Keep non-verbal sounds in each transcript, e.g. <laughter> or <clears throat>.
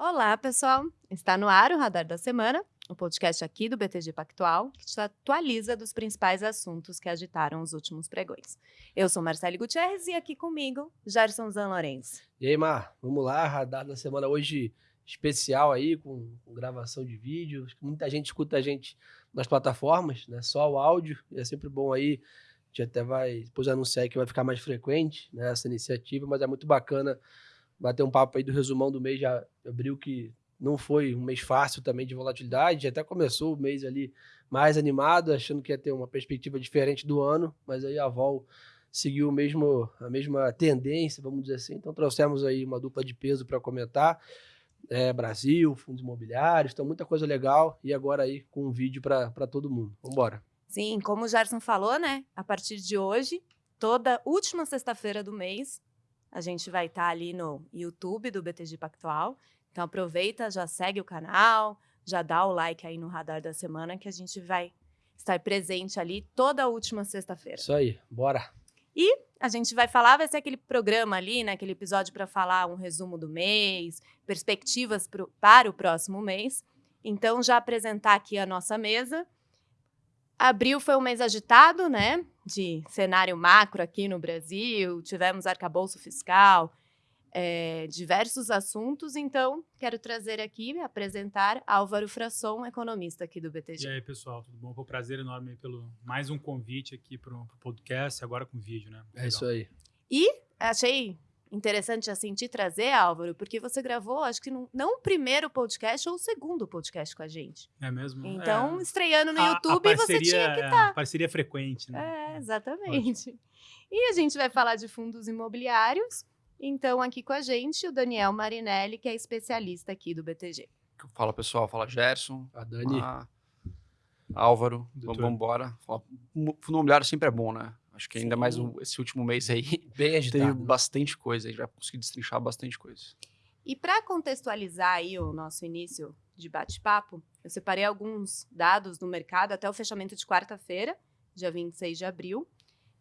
Olá, pessoal! Está no ar o Radar da Semana, o um podcast aqui do BTG Pactual, que te atualiza dos principais assuntos que agitaram os últimos pregões. Eu sou Marcele Gutierrez e aqui comigo, Gerson Zan Lourenço. E aí, Mar, vamos lá, Radar da Semana hoje especial aí, com, com gravação de vídeo. Muita gente escuta a gente nas plataformas, né? Só o áudio, é sempre bom aí. A gente até vai depois anunciar que vai ficar mais frequente né, essa iniciativa, mas é muito bacana bater um papo aí do resumão do mês de abril, que não foi um mês fácil também de volatilidade, até começou o mês ali mais animado, achando que ia ter uma perspectiva diferente do ano, mas aí a Vol seguiu mesmo, a mesma tendência, vamos dizer assim. Então trouxemos aí uma dupla de peso para comentar. É, Brasil, fundos imobiliários, então muita coisa legal. E agora aí com um vídeo para todo mundo. Vamos embora. Sim, como o Gerson falou, né? A partir de hoje, toda última sexta-feira do mês, a gente vai estar tá ali no YouTube do BTG Pactual. Então aproveita, já segue o canal, já dá o like aí no radar da semana que a gente vai estar presente ali toda a última sexta-feira. Isso aí, bora. E a gente vai falar, vai ser aquele programa ali, né, aquele episódio para falar um resumo do mês, perspectivas pro, para o próximo mês. Então já apresentar aqui a nossa mesa. Abril foi um mês agitado, né? De cenário macro aqui no Brasil, tivemos arcabouço fiscal, é, diversos assuntos. Então, quero trazer aqui, apresentar Álvaro Frasson, economista aqui do BTG. E aí, pessoal, tudo bom? Foi um prazer enorme pelo mais um convite aqui para o podcast, agora com vídeo, né? Legal. É isso aí. E achei interessante assim te trazer, Álvaro, porque você gravou, acho que não, não o primeiro podcast ou o segundo podcast com a gente. É mesmo? Então, é. estreando no a, YouTube, a parceria, você tinha que estar. Tá. Parceria frequente, né? É, exatamente. Ótimo. E a gente vai falar de fundos imobiliários. Então, aqui com a gente, o Daniel Marinelli, que é especialista aqui do BTG. Fala, pessoal. Fala, Gerson. A Dani. A... Álvaro. Vamos embora. Fundo imobiliário sempre é bom, né? Acho que ainda mais esse último mês aí <laughs> Bem <laughs> agitado, teve bastante coisa, a gente vai conseguir destrinchar bastante coisa. E para contextualizar aí o nosso início de bate-papo, eu separei alguns dados do mercado até o fechamento de quarta-feira, dia 26 de abril.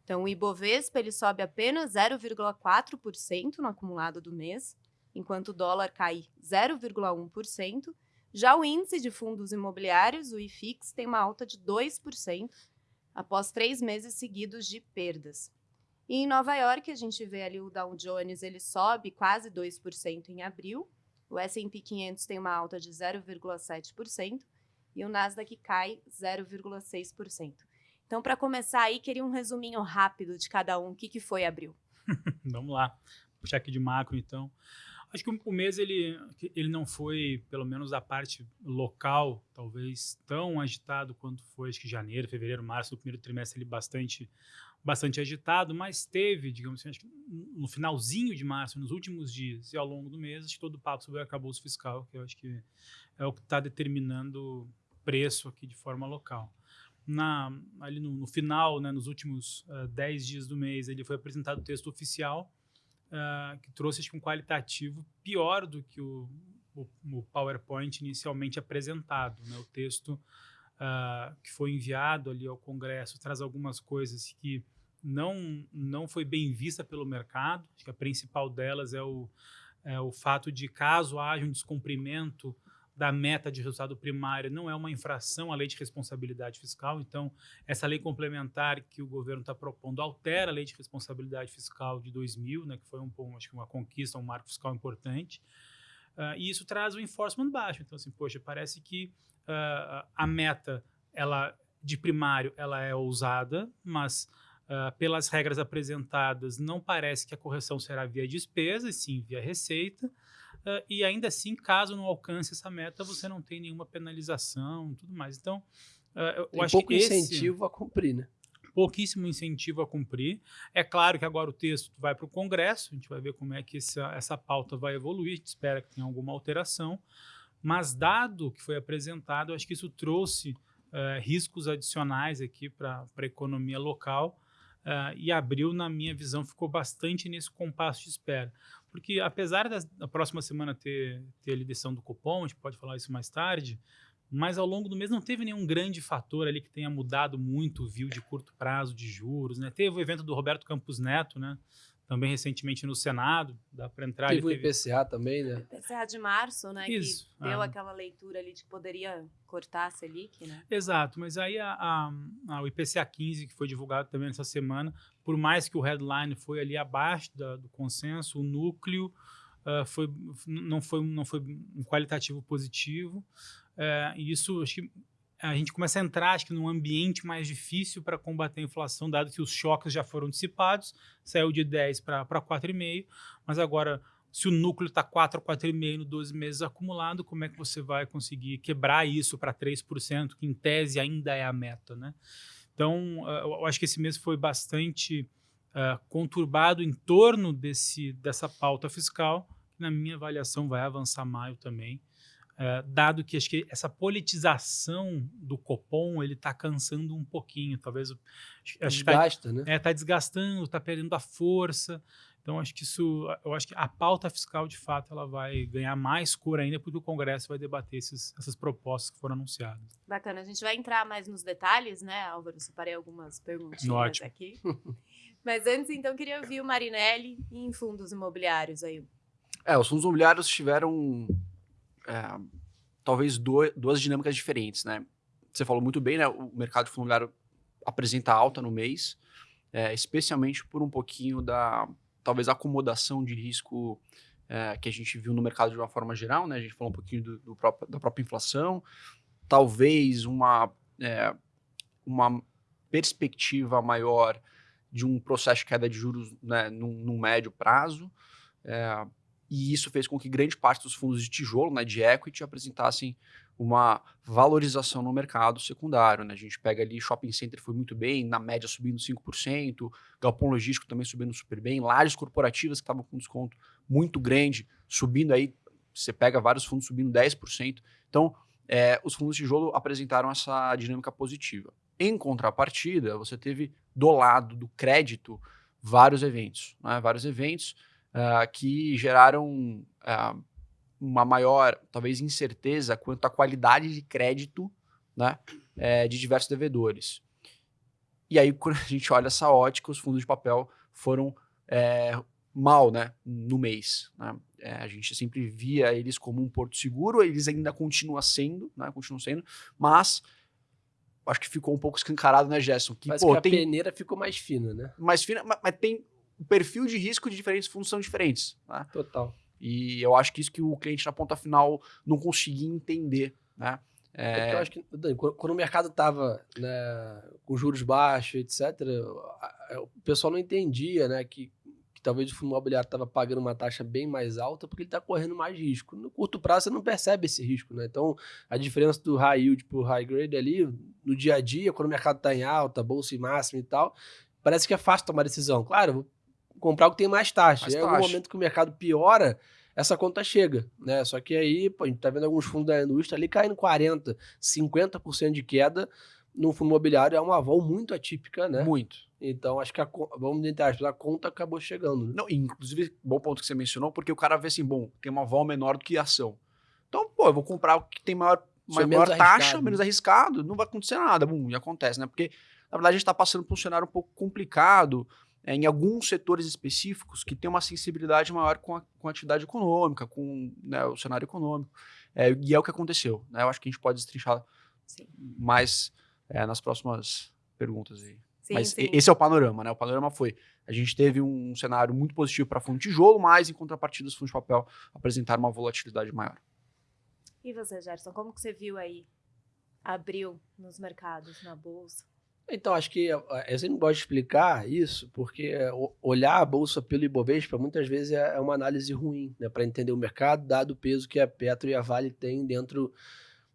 Então, o Ibovespa ele sobe apenas 0,4% no acumulado do mês, enquanto o dólar cai 0,1%. Já o índice de fundos imobiliários, o IFIX, tem uma alta de 2%, após três meses seguidos de perdas. E em Nova York, a gente vê ali o Dow Jones, ele sobe quase 2% em abril, o S&P 500 tem uma alta de 0,7% e o Nasdaq cai 0,6%. Então, para começar aí, queria um resuminho rápido de cada um. O que, que foi abril? <laughs> Vamos lá. Puxar aqui de macro, então. Acho que o mês ele, ele não foi, pelo menos da parte local, talvez tão agitado quanto foi, acho que janeiro, fevereiro, março, o primeiro trimestre ele bastante, bastante agitado, mas teve, digamos assim, acho que no finalzinho de março, nos últimos dias e ao longo do mês, acho que todo o papo sobre o arcabouço fiscal, que eu acho que é o que está determinando preço aqui de forma local. Na, ali no, no final, né, nos últimos 10 uh, dias do mês, ele foi apresentado o texto oficial, uh, que trouxe acho, um qualitativo pior do que o, o, o PowerPoint inicialmente apresentado. Né? O texto uh, que foi enviado ali ao Congresso traz algumas coisas que não, não foi bem vista pelo mercado. Acho que a principal delas é o, é o fato de, caso haja um descumprimento da meta de resultado primário não é uma infração à lei de responsabilidade fiscal. Então, essa lei complementar que o governo está propondo altera a lei de responsabilidade fiscal de 2000, né, que foi um, acho que uma conquista, um marco fiscal importante. Uh, e isso traz o enforcement baixo. Então, assim, poxa, parece que uh, a meta ela de primário ela é ousada, mas uh, pelas regras apresentadas não parece que a correção será via despesa, e sim via receita. Uh, e ainda assim, caso não alcance essa meta, você não tem nenhuma penalização tudo mais. Então, uh, eu tem acho pouco que esse, incentivo a cumprir, né? Pouquíssimo incentivo a cumprir. É claro que agora o texto vai para o Congresso, a gente vai ver como é que essa, essa pauta vai evoluir, a gente espera que tenha alguma alteração. Mas, dado que foi apresentado, acho que isso trouxe uh, riscos adicionais aqui para a economia local. Uh, e abril, na minha visão, ficou bastante nesse compasso de espera. Porque apesar da, próxima semana ter, ter a lideção do cupom, a gente pode falar isso mais tarde, mas ao longo do mês não teve nenhum grande fator ali que tenha mudado muito o view de curto prazo de juros, né? Teve o evento do Roberto Campos Neto, né? Também recentemente no Senado, dá para entrar. Teve o IPCA também, né? IPCA de março, né? Isso, que deu ah. aquela leitura ali de que poderia cortar a Selic, né? Exato, mas aí a, a, a- o IPCA 15, que foi divulgado também nessa semana, por mais que o headline foi ali abaixo da- do consenso, o núcleo ah, foi, não, foi, não foi um qualitativo positivo. Eh, e isso, acho que a gente começa a entrar, acho que, num ambiente mais difícil para combater a inflação, dado que os choques já foram dissipados, saiu de 10 para 4,5, mas agora, se o núcleo está 4, 4,5 no 12 meses acumulado, como é que você vai conseguir quebrar isso para 3%, que em tese ainda é a meta, né? Então, ah, eu acho que esse mês foi bastante ah, conturbado em torno desse, dessa pauta fiscal, que na minha avaliação vai avançar maio também, eh, dado que acho que essa politização do Copom ele está cansando um pouquinho, talvez acho, tá, Desgasta, né? é, tá desgastando, está perdendo a força. Então acho que isso, eu acho que a pauta fiscal de fato ela vai ganhar mais cor ainda porque o Congresso vai debater esses, essas propostas que foram anunciadas. Bacana. A gente vai entrar mais nos detalhes, né, Álvaro? Separei algumas perguntinhas Ótimo. aqui. <laughs> Mas antes, então, queria ouvir o Marinelli em fundos imobiliários aí. É, os fundos imobiliários tiveram é, talvez duas, dinâmicas diferentes, né? Você falou muito bem, né? O mercado imobiliário apresenta alta no mês, é, especialmente por um pouquinho da talvez acomodação de risco é, que a gente viu no mercado de uma forma geral, né? A gente falou um pouquinho do, do próprio- da própria inflação, talvez uma é, uma perspectiva maior de um processo de queda de juros né, num médio prazo. É, e isso fez com que grande parte dos fundos de tijolo, né, de equity, apresentassem uma valorização no mercado secundário. Né? A gente pega ali, shopping center foi muito bem, na média subindo 5%, galpão logístico também subindo super bem, lajes corporativas que estavam com desconto muito grande, subindo aí, você pega vários fundos subindo 10%. Então, é, os fundos de tijolo apresentaram essa dinâmica positiva. Em contrapartida, você teve do lado do crédito vários eventos, né? vários eventos ah, que geraram ah, uma maior, talvez, incerteza quanto à qualidade de crédito né, eh, de diversos devedores. E aí, <laughs> quando a gente olha essa ótica, os fundos de papel foram eh, mal né, no mês. né? Eh, a gente sempre via eles como um porto seguro, eles ainda continuam sendo, né, continuam sendo, mas acho que ficou um pouco escancarado, né, Gerson? Que, Mas pô, que a tem peneira ficou mais fina, né? mais fina, mas, mas tem o perfil de risco de diferentes fundos são diferentes. Né? Total. E eu acho que isso que o cliente na ponta final não conseguia entender, né? É porque eu acho que, Dani, quando o mercado estava né, com juros baixos, etc., o pessoal não entendia né, que, que talvez o fundo imobiliário estava pagando uma taxa bem mais alta porque ele está correndo mais risco. No curto prazo, você não percebe esse risco. Né? Então, a diferença do high yield para o high grade ali, no dia a dia, quando o mercado está em alta, bolsa em máximo e tal, parece que é fácil tomar decisão. Claro, comprar o que tem mais taxa. Mais e aí, algum momento que o mercado piora, essa conta chega, né? Só que aí, pô, a gente tá vendo alguns fundos da indústria ali caindo 40, 50% de queda no fundo imobiliário é uma vol muito atípica, né? Muito. Então, acho que a, vamos tentar, a conta acabou chegando. Né? Não, inclusive, bom ponto que você mencionou, porque o cara vê assim, bom, tem uma vol menor do que a ação. Então, pô, eu vou comprar o que tem maior, maior menos taxa, arriscado, menos né? arriscado, não vai acontecer nada. Bum, e acontece, né? Porque, na verdade, a gente está passando por um cenário um pouco complicado é, em alguns setores específicos que tem uma sensibilidade maior com a, com a atividade econômica, com né, o cenário econômico. É, e é o que aconteceu. Né? Eu acho que a gente pode destrinchar Sim. mais é, nas próximas perguntas aí. Sim, Mas sim. esse é o panorama, né? O panorama foi: a gente teve um cenário muito positivo para fundo de tijolo, mas em contrapartida, os fundos de papel apresentaram uma volatilidade maior. E você, Gerson, como que você viu aí abril nos mercados, na bolsa? Então, acho que eu sempre gosto de explicar isso, porque o- olhar a bolsa pelo Ibovespa muitas vezes é é uma análise ruim, né, para entender o mercado, dado o peso que a Petro e a Vale têm dentro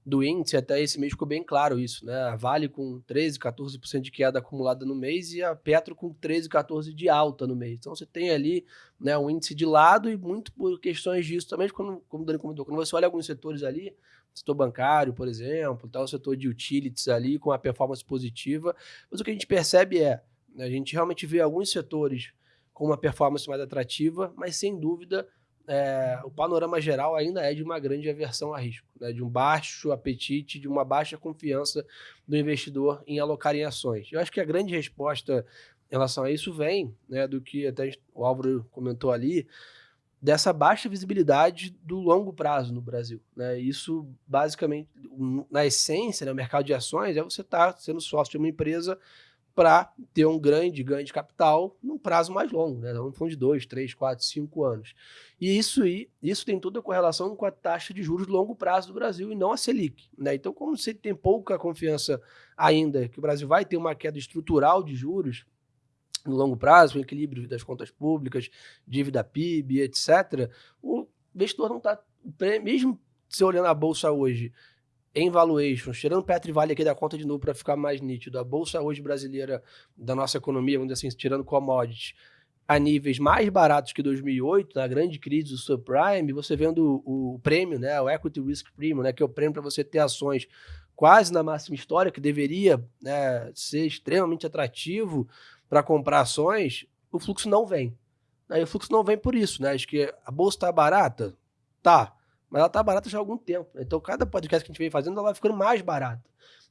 do índice. Até esse mês ficou bem claro isso, né? A Vale com 13, 14% de queda acumulada no mês e a Petro com 13, 14% de alta no mês. Então você tem ali né, um índice de lado e muito por questões disso também, quando, como o Dani comentou, quando você olha alguns setores ali, setor bancário, por exemplo, o setor de utilities ali com a performance positiva, mas o que a gente percebe é, né, a gente realmente vê alguns setores com uma performance mais atrativa, mas sem dúvida é, o panorama geral ainda é de uma grande aversão a risco, né, de um baixo apetite, de uma baixa confiança do investidor em alocar em ações. Eu acho que a grande resposta em relação a isso vem né, do que até o Álvaro comentou ali, dessa baixa visibilidade do longo prazo no Brasil. Né? Isso, basicamente, na essência, né, o mercado de ações é você estar tá sendo sócio de uma empresa para ter um grande ganho de capital num prazo mais longo, né? Um fundo de dois, três, quatro, cinco anos. E isso, isso tem toda a correlação com a taxa de juros de longo prazo do Brasil e não a Selic. Né? Então, como você tem pouca confiança ainda que o Brasil vai ter uma queda estrutural de juros no longo prazo, o equilíbrio das contas públicas, dívida PIB, etc., o investidor não está, mesmo se olhando a bolsa hoje, em valuations, tirando Petri Vale aqui da conta de novo para ficar mais nítido, a bolsa hoje brasileira da nossa economia, vamos dizer assim, tirando commodities, a níveis mais baratos que 2008, na grande crise do subprime, você vendo o, o prêmio, né, o Equity Risk Premium, né, que é o prêmio para você ter ações quase na máxima história, que deveria né, ser extremamente atrativo para comprar ações, o fluxo não vem. Aí o fluxo não vem por isso, né? Acho que a bolsa está barata? Tá mas ela tá barata já há algum tempo. Então, cada podcast que a gente vem fazendo, ela vai ficando mais barata.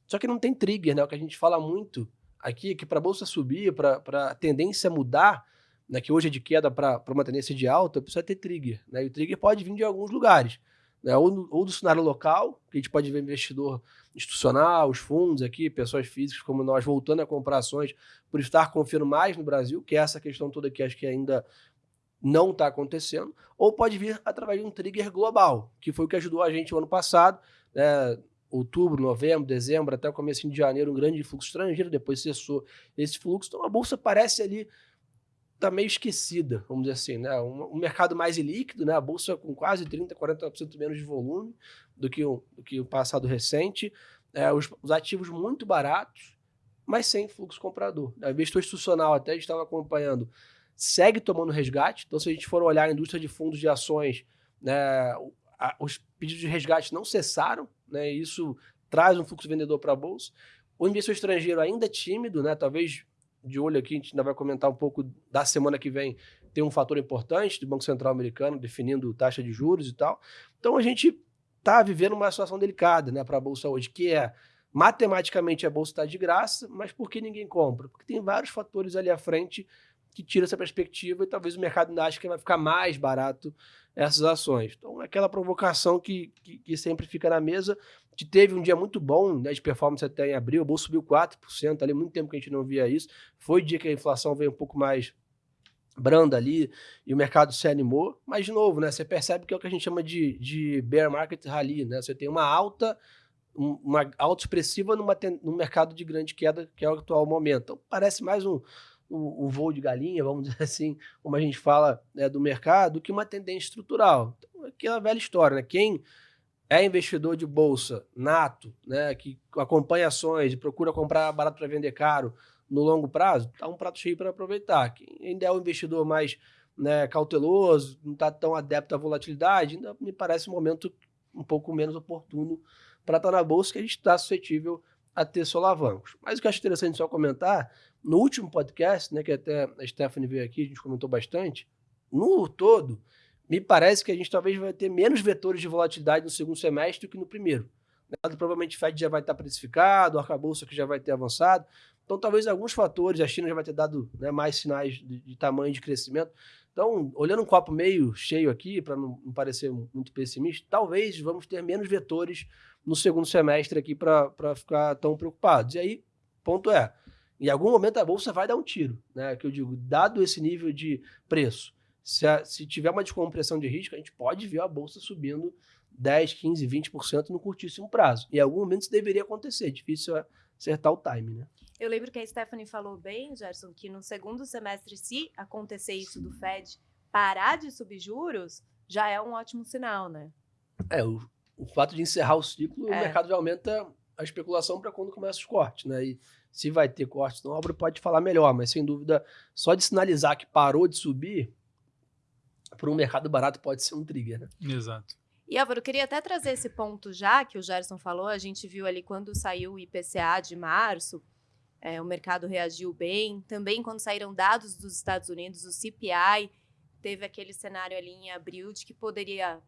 Só que não tem trigger, né? O que a gente fala muito aqui é que para a bolsa subir, para a tendência mudar, né, que hoje é de queda para uma tendência de alta, precisa ter trigger. Né? E o trigger pode vir de alguns lugares. Né? Ou, ou do cenário local, que a gente pode ver investidor institucional, os fundos aqui, pessoas físicas como nós, voltando a comprar ações por estar confiando mais no Brasil, que é essa questão toda que acho que ainda não está acontecendo, ou pode vir através de um trigger global, que foi o que ajudou a gente o ano passado, né, outubro, novembro, dezembro, até o começo de janeiro, um grande fluxo estrangeiro, depois cessou esse fluxo, então a bolsa parece ali tá meio esquecida, vamos dizer assim, né? Um, um, mercado mais ilíquido, né? A bolsa com quase 30, 40% menos de volume do que o, do que o passado recente, é, os, os, ativos muito baratos, mas sem fluxo comprador. O investidor institucional, até a estava acompanhando, segue tomando resgate. Então, se a gente for olhar a indústria de fundos de ações, né, os pedidos de resgate não cessaram, né, isso traz um fluxo vendedor para a bolsa. O investidor estrangeiro ainda é tímido, né, talvez de olho aqui, a gente ainda vai comentar um pouco da semana que vem, tem um fator importante do Banco Central americano definindo taxa de juros e tal. Então, a gente está vivendo uma situação delicada né, para a bolsa hoje, que é matematicamente a bolsa está de graça, mas por que ninguém compra? Porque tem vários fatores ali à frente que tira essa perspectiva e talvez o mercado ache que vai ficar mais barato essas ações. Então, é aquela provocação que, que, que, sempre fica na mesa. Que teve um dia muito bom né, de performance até em abril, o bolso subiu 4%, ali muito tempo que a gente não via isso. Foi dia que a inflação veio um pouco mais branda ali e o mercado se animou. Mas, de novo, né, você percebe que é o que a gente chama de, de bear market rally. Né? Você tem uma alta uma alta expressiva numa, num mercado de grande queda, que é o atual momento. Então, parece mais um, o, voo de galinha, vamos <laughs> dizer assim, como a gente fala né, do mercado, que uma tendência estrutural. Então, aquela velha história, né? Quem é investidor de bolsa nato, né, que acompanha ações e procura comprar barato para vender caro no longo prazo, está um prato cheio para aproveitar. Quem ainda é um investidor mais né, cauteloso, não está tão adepto à volatilidade, ainda me parece um momento um pouco menos oportuno para estar tá na bolsa, que a gente está suscetível a ter solavancos. Mas o que eu acho interessante só comentar no último podcast, né, que até a Stephanie veio aqui, a gente comentou bastante, no todo, me parece que a gente talvez vai ter menos vetores de volatilidade no segundo semestre do que no primeiro. Né? Provavelmente o Fed já vai estar precificado, o arcabouço que já vai ter avançado. Então, talvez alguns fatores, a China já vai ter dado né, mais sinais de, de, tamanho de crescimento. Então, olhando um copo meio cheio aqui, para não, não, parecer muito pessimista, talvez vamos ter menos vetores no segundo semestre aqui para ficar tão preocupados. E aí, ponto é, em algum momento a bolsa vai dar um tiro, né? Que eu digo, dado esse nível de preço, se, a, se tiver uma descompressão de risco, a gente pode ver a bolsa subindo 10, 15, 20% no curtíssimo prazo. Em algum momento isso deveria acontecer, difícil acertar o time, né? Eu lembro que a Stephanie falou bem, Gerson, que no segundo semestre, se acontecer isso do Fed parar de subir juros, já é um ótimo sinal, né? É, o, o fato de encerrar o ciclo, é. o mercado já aumenta a especulação para quando começa os cortes, né? E se vai ter cortes não, a obra pode falar melhor, mas sem dúvida, só de sinalizar que parou de subir, para um mercado barato pode ser um trigger, né? Exato. E Álvaro, eu queria até trazer esse ponto já que o Gerson falou, a gente viu ali quando saiu o IPCA de março, é, o mercado reagiu bem. Também quando saíram dados dos Estados Unidos, o CPI, teve aquele cenário ali em abril de que poderia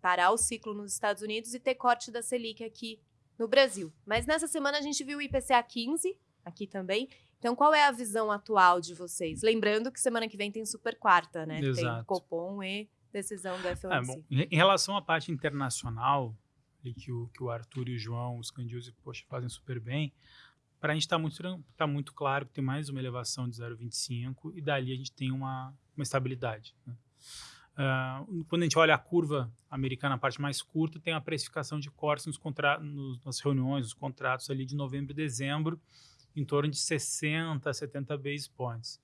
parar o ciclo nos Estados Unidos e ter corte da Selic aqui no Brasil. Mas nessa semana a gente viu o IPCA 15, aqui também, Então, qual é a visão atual de vocês? Lembrando que semana que vem tem super quarta, né? Tem Exato. Copom e decisão do É, FOMC. bom, em relação à parte internacional, e que o, que o Arthur e o João, os Candiusi, poxa, fazem super bem, para a gente está muito, tá muito claro que tem mais uma elevação de 0,25 e dali a gente tem uma, uma estabilidade. né? Ah, quando a gente olha a curva americana, a parte mais curta, tem a precificação de cortes nos nos, nas reuniões, nos contratos ali de novembro e dezembro, em torno de 60, 70 base points.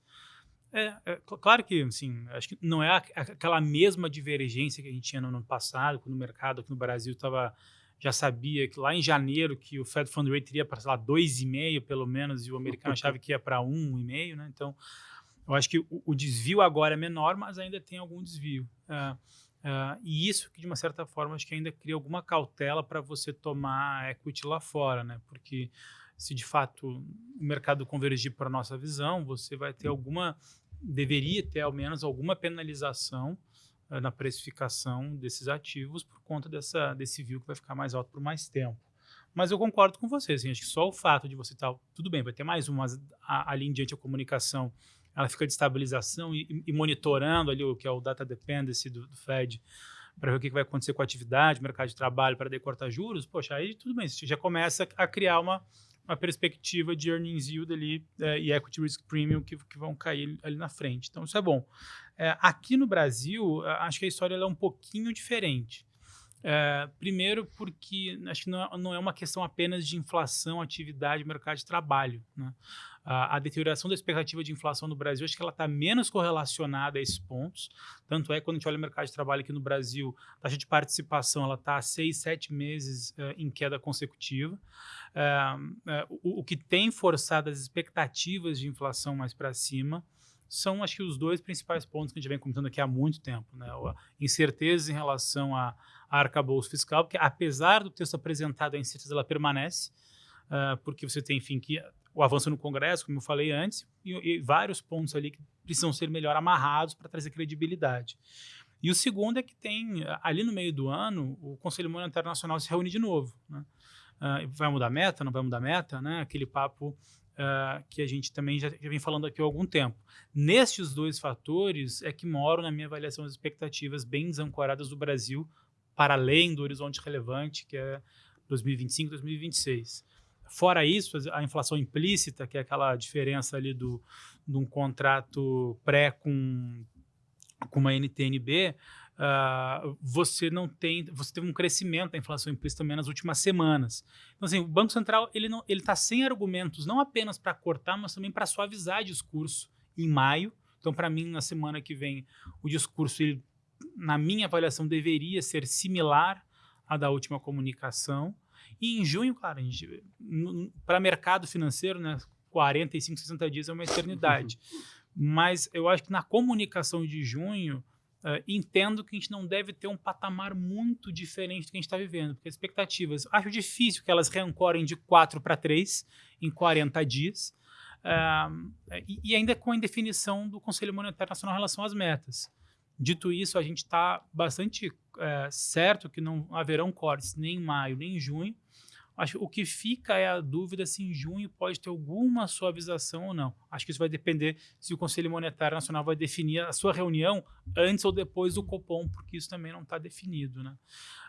É, é, cl- claro que, assim, acho que não é a- a- aquela mesma divergência que a gente tinha no ano passado, quando o mercado aqui no Brasil estava já sabia que lá em janeiro que o Fed Fund Rate iria para, sei lá, 2,5 pelo menos, e o americano <laughs> achava que ia para 1,5, né? Então, eu acho que o, o desvio agora é menor, mas ainda tem algum desvio. Ah, ah, e isso que, de uma certa forma, acho que ainda cria alguma cautela para você tomar equity lá fora, né? Porque se de fato o mercado convergir para a nossa visão, você vai ter alguma, deveria ter ao menos alguma penalização na precificação desses ativos por conta dessa, desse view que vai ficar mais alto por mais tempo. Mas eu concordo com você, assim, acho que só o fato de você estar, tudo bem, vai ter mais uma, ali em diante a comunicação, ela fica de estabilização e, e monitorando ali o que é o data dependency do, do Fed, para ver o que vai acontecer com a atividade, mercado de trabalho, para daí cortar juros, poxa, aí tudo bem, você já começa a criar uma, uma perspectiva de earnings yield ali eh, e equity risk premium que, que vão cair ali na frente. Então, isso é bom. Eh, aqui no Brasil, acho que a história é um pouquinho diferente. Eh, primeiro, porque acho que não é, não é uma questão apenas de inflação, atividade, mercado de trabalho. Né? A, a deterioração da expectativa de inflação no Brasil, acho que ela está menos correlacionada a esses pontos. Tanto é que quando a gente olha o mercado de trabalho aqui no Brasil, a taxa de participação ela está há seis, sete meses eh, em queda consecutiva. Eh, o, o que tem forçado as expectativas de inflação mais para cima são, acho que, os dois principais pontos que a gente vem comentando aqui há muito tempo. Né? A incerteza em relação a arcabouço fiscal, porque apesar do texto apresentado, a incerteza ela permanece, ah, porque você tem, enfim, que o avanço no Congresso, como eu falei antes, e, e vários pontos ali que precisam ser melhor amarrados para trazer credibilidade. E o segundo é que tem, ali no meio do ano, o Conselho Monetário Nacional se reúne de novo. Né? Ah, vai mudar meta? Não vai mudar meta? Né? Aquele papo ah, que a gente também já, já vem falando aqui há algum tempo. Nestes dois fatores é que moram, na minha avaliação, as expectativas bem desancoradas do Brasil para além do horizonte relevante, que é 2025, 2026. Fora isso, a inflação implícita, que é aquela diferença ali do, de um contrato pré com, com uma NTNB, uh, você não tem, você teve um crescimento da inflação implícita também nas últimas semanas. Então, assim, o Banco Central ele não, ele está sem argumentos, não apenas para cortar, mas também para suavizar discurso em maio. Então, para mim, na semana que vem, o discurso, ele, na minha avaliação, deveria ser similar à da última comunicação. E em junho, claro, para mercado financeiro, né, 45, 60 dias é uma eternidade. <laughs> Mas eu acho que na comunicação de junho, uh, entendo que a gente não deve ter um patamar muito diferente do que a gente está vivendo, porque as expectativas, acho difícil que elas reancorem de 4 para 3 em 40 dias, uh, e, e ainda com a indefinição do Conselho Monetário Nacional em relação às metas. Dito isso, a gente está bastante é, certo que não haverão cortes nem em maio, nem em junho. Acho o que fica é a dúvida se em junho pode ter alguma suavização ou não. Acho que isso vai depender se o Conselho Monetário Nacional vai definir a sua reunião antes ou depois do Copom, porque isso também não está definido. Né?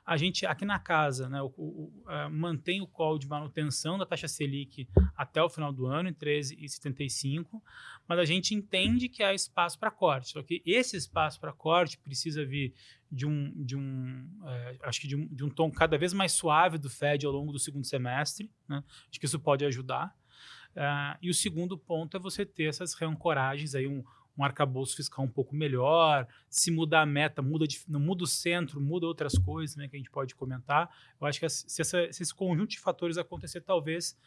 A gente, aqui na casa, né, o, o, uh, mantém o call de manutenção da taxa Selic até o final do ano, em 13,75, mas a gente entende que há espaço para corte. Só que esse espaço para corte precisa vir de um, de um é, acho que de um, de um, tom cada vez mais suave do Fed ao longo do segundo semestre. Né? Acho que isso pode ajudar. Uh, e o segundo ponto é você ter essas reancoragens, aí um, um arcabouço fiscal um pouco melhor. Se mudar a meta, muda de, não muda o centro, muda outras coisas né, que a gente pode comentar. Eu acho que se, essa, se esse conjunto de fatores acontecer, talvez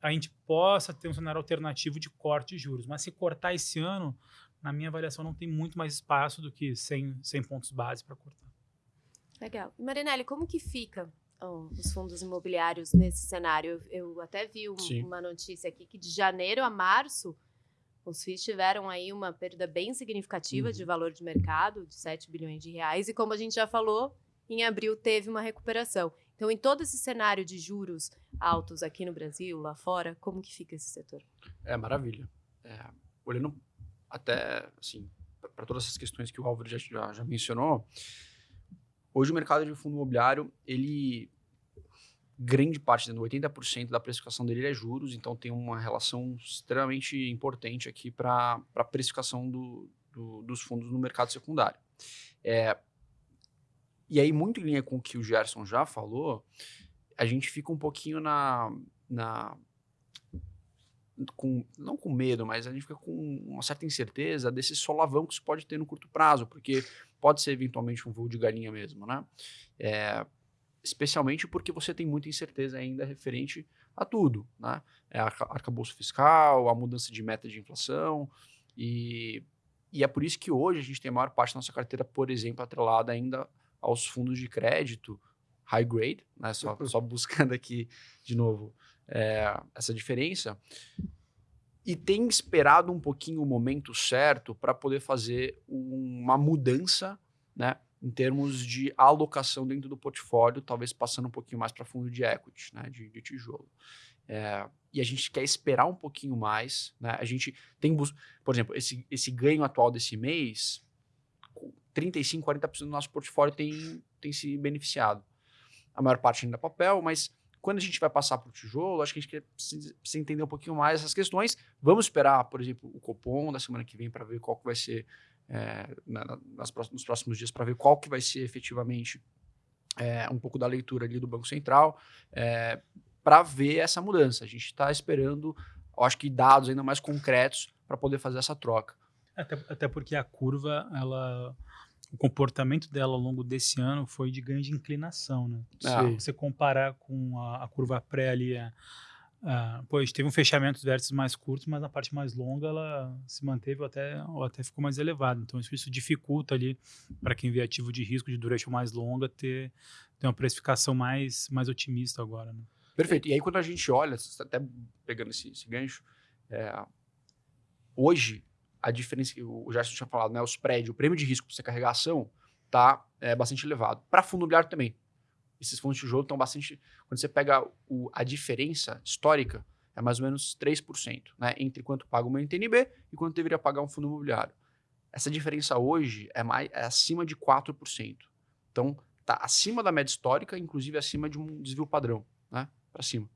a gente possa ter um cenário alternativo de corte de juros. Mas se cortar esse ano, na minha avaliação, não tem muito mais espaço do que 100, 100 pontos base para cortar. Legal. E Marinelli, como que fica oh, os fundos imobiliários nesse cenário? Eu, eu até vi um, uma notícia aqui que de janeiro a março os FIIs tiveram aí uma perda bem significativa uhum. de valor de mercado, de 7 bilhões de reais. E como a gente já falou, em abril teve uma recuperação. Então, em todo esse cenário de juros altos aqui no Brasil, lá fora, como que fica esse setor? É maravilha. É, olhando até assim para todas essas questões que o Álvaro já, já, já mencionou, hoje o mercado de fundo imobiliário ele grande parte, 80% da precificação dele é juros, então tem uma relação extremamente importante aqui para a precificação do, do, dos fundos no mercado secundário. É, e aí, muito em linha com o que o Gerson já falou, a gente fica um pouquinho na. na com, não com medo, mas a gente fica com uma certa incerteza desse solavão que pode ter no curto prazo, porque pode ser eventualmente um voo de galinha mesmo, né? É, especialmente porque você tem muita incerteza ainda referente a tudo, né? É a arcabouço fiscal, a mudança de meta de inflação, e, e é por isso que hoje a gente tem a maior parte da nossa carteira, por exemplo, atrelada ainda aos fundos de crédito high grade, né? Só, só buscando aqui de novo é, essa diferença. E tem esperado um pouquinho o momento certo para poder fazer uma mudança, né? Em termos de alocação dentro do portfólio, talvez passando um pouquinho mais para fundo de equity, né, de, de tijolo. É, e a gente quer esperar um pouquinho mais. Né? A gente tem, por exemplo, esse, esse ganho atual desse mês, 35%, 40% do nosso portfólio tem, tem se beneficiado. A maior parte ainda é papel, mas quando a gente vai passar para o tijolo, acho que a gente precisa, entender um pouquinho mais essas questões. Vamos esperar, por exemplo, o Copom da semana que vem para ver qual que vai ser é, na, nas nos próximos dias para ver qual que vai ser efetivamente é, um pouco da leitura ali do Banco Central é, para ver essa mudança. A gente está esperando, eu acho que dados ainda mais concretos para poder fazer essa troca. Até, até porque a curva, ela o comportamento dela ao longo desse ano foi de ganho de inclinação, né? Ah. Se você comparar com a, a curva pré ali, a, ah, pois teve um fechamento dos vértices mais curtos, mas na parte mais longa ela se manteve ou até, ou até ficou mais elevada. Então isso, isso dificulta ali para quem vê ativo de risco de duration mais longa ter, ter uma precificação mais, mais otimista agora. Né? Perfeito. E aí quando a gente olha, até pegando esse, esse gancho, é, hoje a diferença que o Gerson tinha falado, né, os prédios, o prêmio de risco para você carregar ação está é, bastante elevado. Para fundo imobiliário também esses fundos de tijolo estão bastante. Quando você pega o, a diferença histórica, é mais ou menos 3%, né? Entre quanto paga uma NTNB e quanto deveria pagar um fundo imobiliário. Essa diferença hoje é, mais, é acima de 4%. Então, está acima da média histórica, inclusive acima de um desvio padrão, né? Para cima.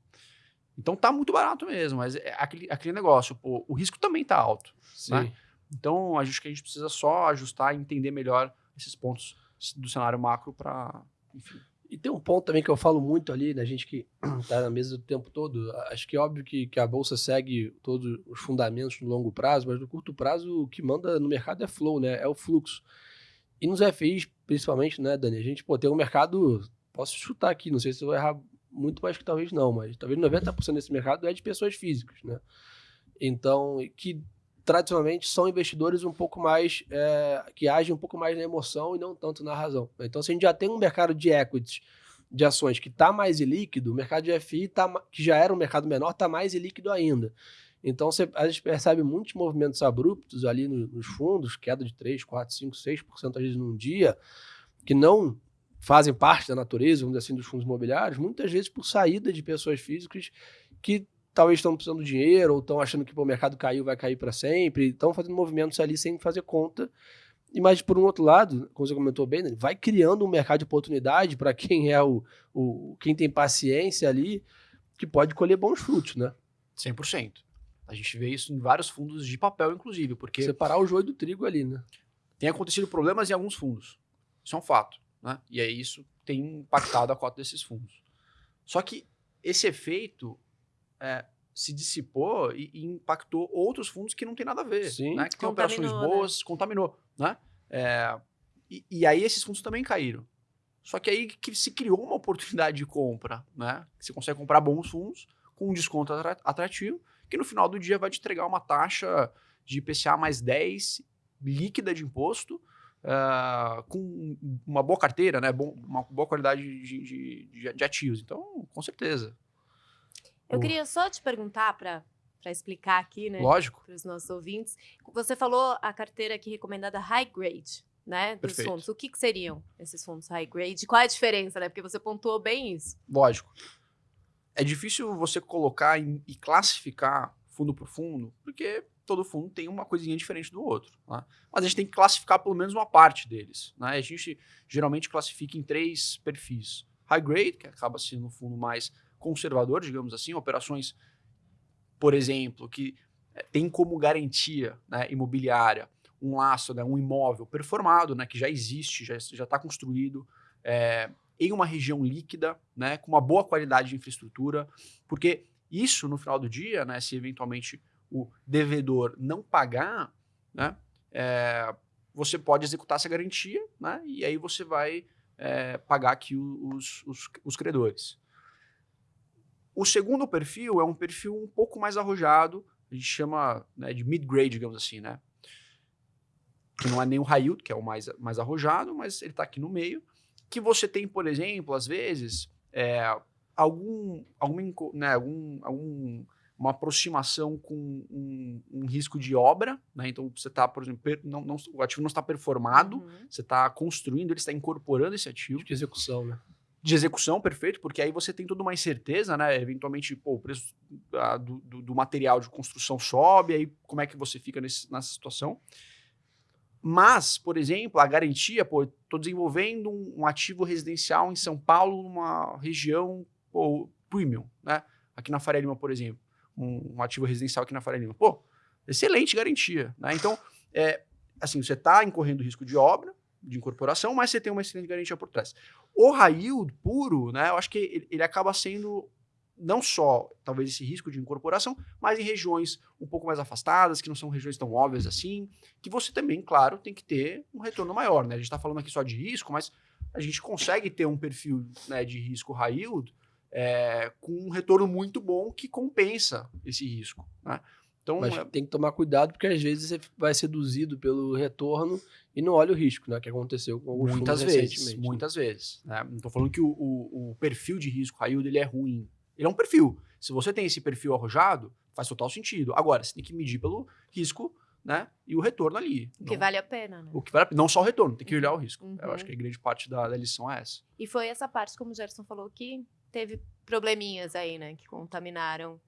Então tá muito barato mesmo, mas é aquele, aquele negócio, pô, o risco também está alto. Né? Então, acho que a gente precisa só ajustar e entender melhor esses pontos do cenário macro para, enfim, e tem um ponto também que eu falo muito ali, da gente que está <clears throat> na mesa do tempo todo. Acho que é óbvio que, que a Bolsa segue todos os fundamentos no longo prazo, mas no curto prazo o que manda no mercado é flow, né? É o fluxo. E nos FIs, principalmente, né, Dani? A gente pô, tem um mercado, posso chutar aqui, não sei se eu vou errar muito mais que talvez não, mas talvez 90% desse mercado é de pessoas físicas, né? Então, que tradicionalmente são investidores um pouco mais é, que agem um pouco mais na emoção e não tanto na razão. Então, se a gente já tem um mercado de equities, de ações que está mais ilíquido, o mercado de FI, tá, que já era um mercado menor, está mais ilíquido ainda. Então, você, a gente percebe muitos movimentos abruptos ali no, nos fundos, queda de 3, 4, 5, 6% às vezes num dia, que não fazem parte da natureza, vamos dizer assim, dos fundos imobiliários, muitas vezes por saída de pessoas físicas que talvez estão precisando de dinheiro ou estão achando que pô, o mercado caiu, vai cair para sempre, estão fazendo movimentos ali sem fazer conta. E mas por um outro lado, como você comentou bem, né, vai criando um mercado de oportunidade para quem é o, o quem tem paciência ali, que pode colher bons frutos, né? 100%. A gente vê isso em vários fundos de papel, inclusive, porque separar o joio do trigo ali, né? Tem acontecido problemas em alguns fundos. Isso é um fato, né? E aí isso tem impactado a cota desses fundos. Só que esse efeito é, se dissipou e, e, impactou outros fundos que não tem nada a ver, Sim. né? Que tem operações né? boas, né? contaminou, né? É, e, e, aí esses fundos também caíram. Só que aí que se criou uma oportunidade de compra, né? Você consegue comprar bons fundos com um desconto atrativo, que no final do dia vai te entregar uma taxa de IPCA mais 10 líquida de imposto, uh, com uma boa carteira, né? Bom, uma boa qualidade de, de, de, de ativos. Então, com certeza. Eu queria só te perguntar para para explicar aqui, né? Lógico. Para os nossos ouvintes. Você falou a carteira aqui recomendada high grade. né, dos Perfeito. fundos. O que, que seriam esses fundos high grade? Qual é a diferença, né? Porque você pontuou bem isso. Lógico. É difícil você colocar e classificar fundo por fundo, porque todo fundo tem uma coisinha diferente do outro. né? Mas a gente tem que classificar pelo menos uma parte deles. Né? A gente geralmente classifica em três perfis. High grade, que acaba sendo um fundo mais conservador, digamos assim, operações, por exemplo, que eh, tem como garantia né, imobiliária um laço, né, um imóvel performado, né, que já existe, já está construído, é, em uma região líquida, né, com uma boa qualidade de infraestrutura, porque isso, no final do dia, né, se eventualmente o devedor não pagar, né, é, você pode executar essa garantia, né, e aí você vai é, pagar aqui os, os, os credores. O segundo perfil é um perfil um pouco mais arrojado, a gente chama né, de mid-grade, digamos assim, né? Que não é nem o high yield, que é o mais, mais arrojado, mas ele está aqui no meio. Que você tem, por exemplo, às vezes, é, algum, alguma, né, algum, algum, uma aproximação com um, um risco de obra, né? Então você está, por exemplo, per- não, não- o ativo não está performado, Uhum. você está construindo, ele está incorporando esse ativo De execução, né? De execução, perfeito, porque aí você tem toda uma incerteza, né? Eventualmente, pô, o preço do, do- do material de construção sobe, aí como é que você fica nesse- nessa situação? Mas, por exemplo, a garantia, pô, estou desenvolvendo um, um ativo residencial em São Paulo, numa região pô, premium, né? Aqui na Faria Lima, por exemplo, um, um ativo residencial aqui na Faria Lima. Pô, excelente garantia, né? Então, é, assim, você está incorrendo risco de obra, de incorporação, mas você tem uma excelente garantia por trás. O yield puro, né, eu acho que ele, ele acaba sendo não só, talvez, esse risco de incorporação, mas em regiões um pouco mais afastadas, que não são regiões tão óbvias assim, que você também, claro, tem que ter um retorno maior. Né? A gente está falando aqui só de risco, mas a gente consegue ter um perfil né, de risco yield é, com um retorno muito bom que compensa esse risco. Né? Então, Mas é- tem que tomar cuidado, porque às vezes você vai seduzido pelo retorno e não olha o risco, né? Que aconteceu com alguns muitas vezes, recentemente. né? muitas vezes. Né? Não estou falando que o, o- o perfil de risco high yield ele é ruim. Ele é um perfil. Se você tem esse perfil arrojado, faz total sentido. Agora, você tem que medir pelo risco né? e o retorno ali. O que Não- vale a pena, né? o que vale a pena. Não só o retorno, tem que olhar o risco. Uhum. Eu acho que a grande parte da, da lição é essa. E foi essa parte, como o Gerson falou, que teve probleminhas aí, né? Que contaminaram.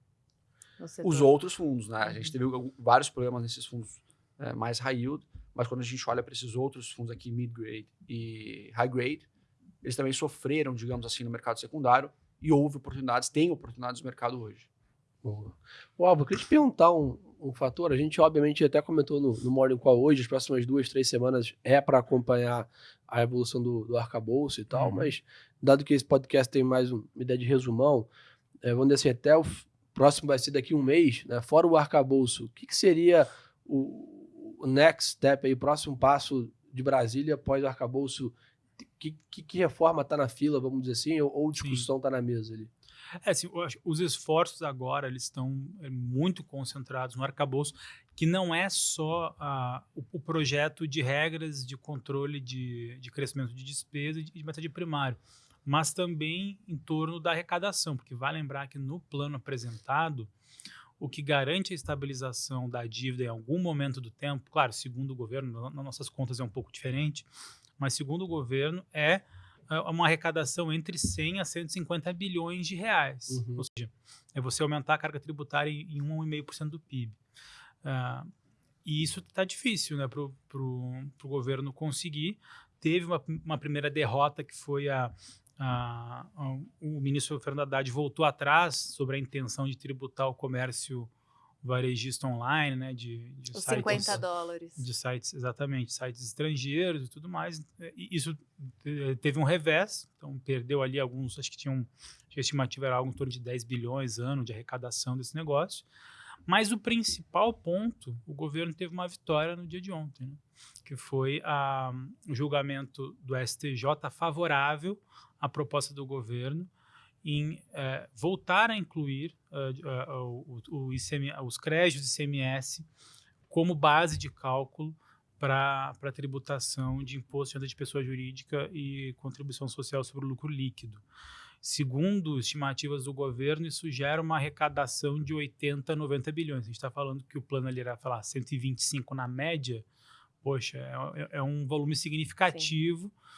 Os outros fundos, né? A Uhum. gente teve algum- vários problemas nesses fundos é, mais high yield, mas quando a gente olha para esses outros fundos aqui, mid grade e high grade, eles também sofreram, digamos assim, no mercado secundário e houve oportunidades, tem oportunidades no mercado hoje. Boa. Ô, Álvaro, eu queria te perguntar um, um fator. A gente, obviamente, até comentou no, no Morning Call hoje, as próximas duas, três semanas é para acompanhar a evolução do, do arcabouço e tal, Uhum. mas dado que esse podcast tem mais um- uma ideia de resumão, é, vamos dizer assim, até o próximo vai ser daqui a um mês, né? fora o arcabouço, o que, que seria o, o next step aí, o próximo passo de Brasília após o arcabouço? Que, que, que reforma está na fila, vamos dizer assim, ou, ou discussão está na mesa ali? É, assim, os esforços agora eles estão é, muito concentrados no arcabouço, que não é só ah, o, o projeto de regras de controle de, de crescimento de despesa e de, de meta de primário, mas também em torno da arrecadação, porque vai lembrar que no plano apresentado, o que garante a estabilização da dívida em algum momento do tempo, claro, segundo o governo, na- nas nossas contas é um pouco diferente, mas segundo o governo é é uma arrecadação entre 100 a 150 bilhões de reais. Uhum. Ou seja, é você aumentar a carga tributária em em 1,5% do PIB. Ah, e isso está difícil né, para o governo conseguir. Teve uma, uma primeira derrota que foi a, a- a- o ministro Fernando Haddad voltou atrás sobre a intenção de tributar o comércio varejista online, né, de, de Os sites- 50 dólares. de sites, exatamente, sites estrangeiros e tudo mais. E isso eh, teve um revés, então perdeu ali alguns, acho que tinham, a estimativa era algo em torno de 10 bilhões ano de arrecadação desse negócio. Mas o principal ponto, o governo teve uma vitória no dia de ontem, né? que foi a, o julgamento do STJ favorável à proposta do governo em eh, voltar a incluir de- eh, o, o ICM, os créditos ICMS como base de cálculo para a tributação de imposto de renda de pessoa jurídica e contribuição social sobre o lucro líquido. Segundo estimativas do governo, isso gera uma arrecadação de 80 a 90 bilhões. A gente está falando que o plano ali era falar 125 na média poxa, é, é, é um volume significativo. É,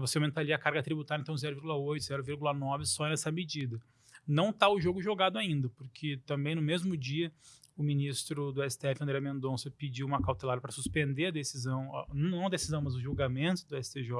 você aumentaria a carga tributária, então 0,8, 0,9 só nessa medida. Não está o jogo jogado ainda, porque também no mesmo dia o ministro do STF, André Mendonça, pediu uma cautelar para suspender a decisão, não a decisão, mas o julgamento do STJ.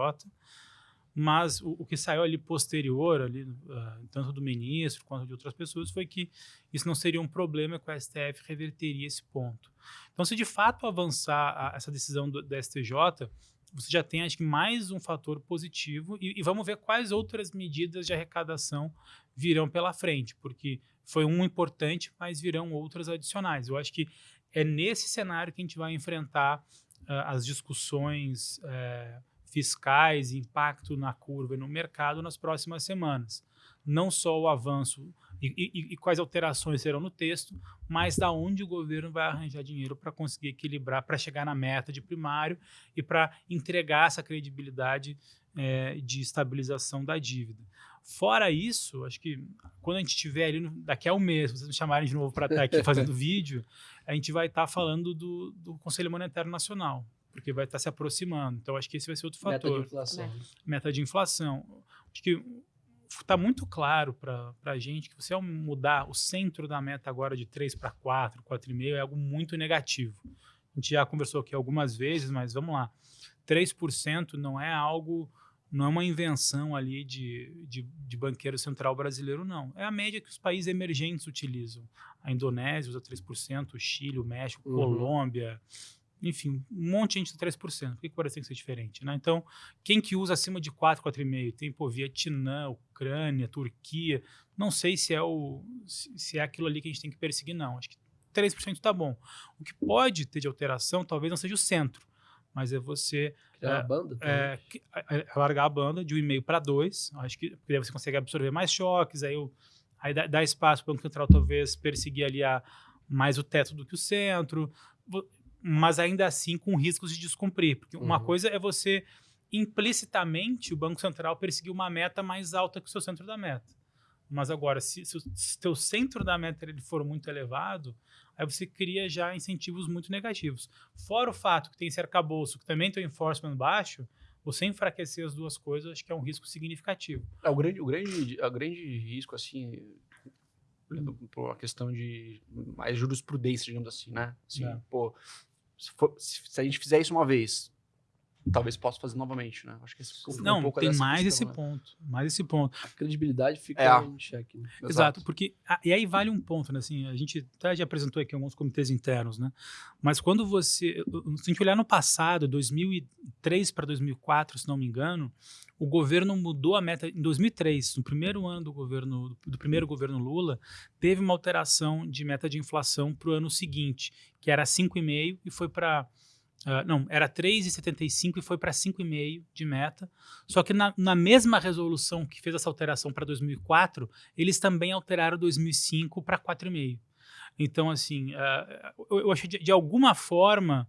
Mas o, o que saiu ali posterior, ali, uh, tanto do ministro quanto de outras pessoas, foi que isso não seria um problema que o STF reverteria esse ponto. Então, se de fato avançar a, essa decisão do, do STJ, você já tem, acho que, mais um fator positivo e, e, vamos ver quais outras medidas de arrecadação virão pela frente, porque foi um importante, mas virão outras adicionais. Eu acho que é nesse cenário que a gente vai enfrentar uh, as discussões uh, fiscais, impacto na curva e no mercado nas próximas semanas. Não só o avanço e, e, e, quais alterações serão no texto, mas da onde o governo vai arranjar dinheiro para conseguir equilibrar, para chegar na meta de primário e para entregar essa credibilidade é, de estabilização da dívida. Fora isso, acho que quando a gente estiver ali, daqui a um mês, vocês me chamarem de novo para estar aqui <laughs> fazendo vídeo, a gente vai estar falando do, do Conselho Monetário Nacional, porque vai estar se aproximando. Então, acho que esse vai ser outro fator. Meta de inflação. Meta de inflação. Acho que está muito claro para a gente que você mudar o centro da meta agora de 3 para 4, 4,5 é algo muito negativo. A gente já conversou aqui algumas vezes, mas vamos lá. 3% não é algo não é uma invenção ali de, de, de, banqueiro central brasileiro, não. É a média que os países emergentes utilizam. A Indonésia usa 3%, o Chile, o México, uhum. Colômbia, enfim, um monte de gente usa 3%. Por que, que o Brasil tem que ser diferente? Né? Então, quem que usa acima de 4, 4,5? Tem, pô, Vietnã, Ucrânia, Turquia. Não sei se é, o, se é aquilo ali que a gente tem que perseguir, não. Acho que 3% está bom. O que pode ter de alteração talvez não seja o centro, mas é você Criar é, banda, é, é, é, largar a banda de 1,5 para 2. Acho que porque você consegue absorver mais choques, aí, eu, aí dá, dá espaço para o Banco Central talvez perseguir ali a, mais o teto do que o centro, mas ainda assim com riscos de descumprir. Porque uhum. uma coisa é você implicitamente o Banco Central perseguir uma meta mais alta que o seu centro da meta. Mas agora, se, se o teu centro da meta ele for muito elevado, aí você cria já incentivos muito negativos. Fora o fato que tem esse arcabouço, que também tem o enforcement baixo, você enfraquecer as duas coisas, acho que é um risco significativo. É, o, grande, o, grande, o grande risco, assim, por uma questão de mais jurisprudência, digamos assim, né? Assim, é. pô, se, for, se, a gente fizer isso uma vez, talvez possa fazer novamente, né? Acho que esse não, um pouco tem mais questão, esse né? ponto, mais esse ponto. A credibilidade fica é. em xeque. Né? Exato. Exato, porque e aí vale um ponto, né? Assim, a gente até já apresentou aqui alguns comitês internos, né? Mas quando você, se a gente olhar no passado, 2003 para 2004, se não me engano, o governo mudou a meta em 2003, no primeiro ano do governo do primeiro governo Lula, teve uma alteração de meta de inflação para o ano seguinte, que era 5,5 e foi para Uh, não, era 3,75 e foi para 5,5 de meta. Só que na, na, mesma resolução que fez essa alteração para 2004, eles também alteraram 2005 para 4,5. Então, assim, uh, eu, eu acho de, de alguma forma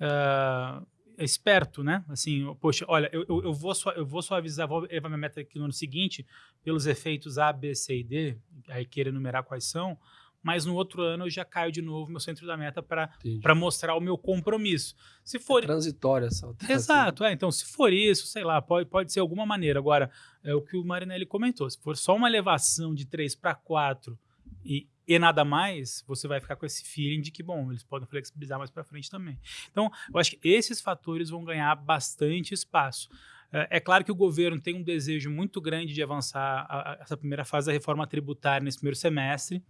uh, esperto, né? Assim, poxa, olha, eu, eu, eu, vou, eu vou suavizar, vou levar minha meta aqui no ano seguinte pelos efeitos A, B, C e D, aí queira enumerar quais são, mas no outro ano eu já caio de novo meu centro da meta para mostrar o meu compromisso. Se for é transitória essa Exato, é, então se for isso, sei lá, pode, pode ser alguma maneira. Agora, é o que o Marinelli comentou, se for só uma elevação de 3 para 4 e, e nada mais, você vai ficar com esse feeling de que, bom, eles podem flexibilizar mais para frente também. Então, eu acho que esses fatores vão ganhar bastante espaço. É, é claro que o governo tem um desejo muito grande de avançar a, a, essa primeira fase da reforma tributária nesse primeiro semestre.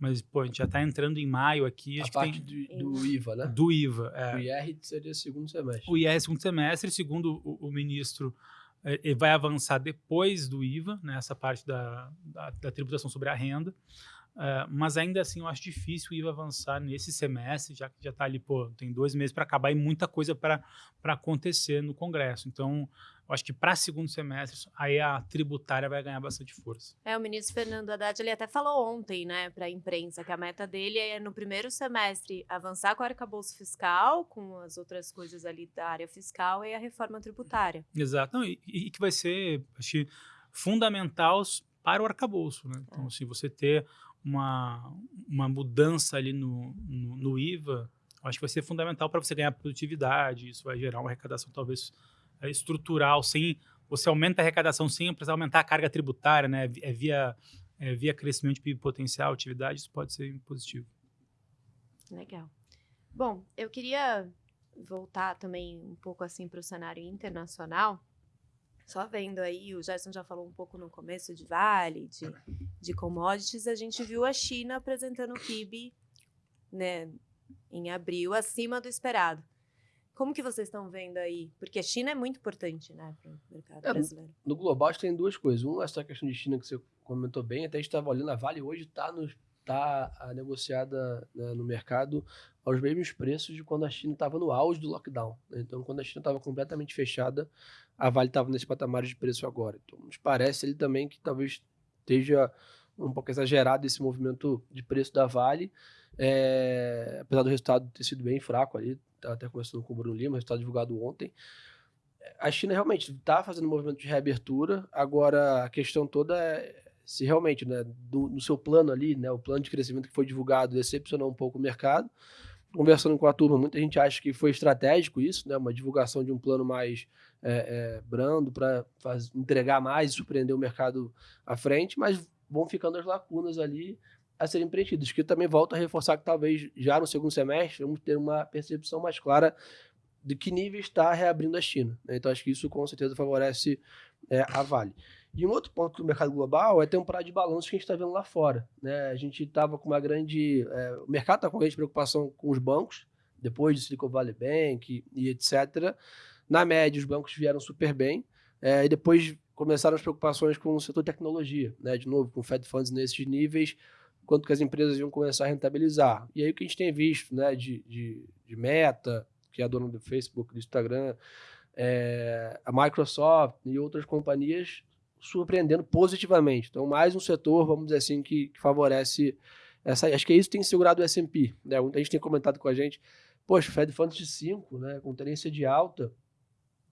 Mas, pô, a gente já está entrando em maio aqui. A parte tem... do, do, IVA, né? Do IVA, é. O IR seria segundo semestre. O IR é segundo semestre, segundo o, o ministro, é, ele vai avançar depois do IVA, né, essa parte da, da, da tributação sobre a renda. Uh, mas ainda assim eu acho difícil o IVA avançar nesse semestre, já que já está ali, pô, tem dois meses para acabar e muita coisa para acontecer no Congresso. Então, eu acho que para segundo semestre, aí a tributária vai ganhar bastante força. É, o ministro Fernando Haddad, ele até falou ontem, né, para a imprensa, que a meta dele é, no primeiro semestre, avançar com o arcabouço fiscal, com as outras coisas ali da área fiscal e a reforma tributária. Exato. Não, e, e, que vai ser, acho que, fundamental para o arcabouço, né? Então, é. se você ter uma, uma mudança ali no, no, no IVA, acho que vai ser fundamental para você ganhar produtividade, isso vai gerar uma arrecadação talvez é, estrutural, sem você aumenta a arrecadação sem precisar aumentar a carga tributária, né? É via, é via crescimento de PIB potencial, atividade, isso pode ser positivo. Legal. Bom, eu queria voltar também um pouco assim para o cenário internacional. Só vendo aí, o Gerson já falou um pouco no começo de Vale, de, de commodities, a gente viu a China apresentando o PIB né, em abril acima do esperado. Como que vocês estão vendo aí? Porque a China é muito importante, né, para o mercado é, brasileiro. No, global, tem duas coisas. Um, essa questão de China que você comentou bem, até a gente estava olhando, a Vale hoje está tá negociada né, no mercado aos mesmos preços de quando a China estava no auge do lockdown. Né? Então, quando a China estava completamente fechada, a Vale estava nesse patamar de preço agora. Então, nos parece ele também que talvez esteja um pouco exagerado esse movimento de preço da Vale, é, apesar do resultado ter sido bem fraco ali, até conversando com o Bruno Lima, resultado divulgado ontem. A China realmente está fazendo um movimento de reabertura, agora a questão toda é se realmente, né, do, no seu plano ali, né, o plano de crescimento que foi divulgado decepcionou um pouco o mercado. Conversando com a turma, muita gente acha que foi estratégico isso, né, uma divulgação de um plano mais é, é, brando para entregar mais e surpreender o mercado à frente, mas vão ficando as lacunas ali a serem preenchidas, que também volta a reforçar que talvez já no segundo semestre vamos ter uma percepção mais clara de que nível está reabrindo a China. Né? Então acho que isso com certeza favorece é, a Vale. E um outro ponto do mercado global é um prazo de balanço que a gente está vendo lá fora. Né? A gente estava com uma grande. É, o mercado está com grande preocupação com os bancos, depois de Silicon Valley Bank e, e etc. Na média, os bancos vieram super bem. É, e depois começaram as preocupações com o setor tecnologia, né? de novo, com Fed Funds nesses níveis quanto que as empresas iam começar a rentabilizar. E aí o que a gente tem visto né, de, de, de Meta, que é a dona do Facebook, do Instagram, é, a Microsoft e outras companhias surpreendendo positivamente. Então, mais um setor, vamos dizer assim, que, que favorece essa. Acho que isso tem segurado o SP. Né? Muita gente tem comentado com a gente, poxa, Fed Funds de 5, né, com tendência de alta.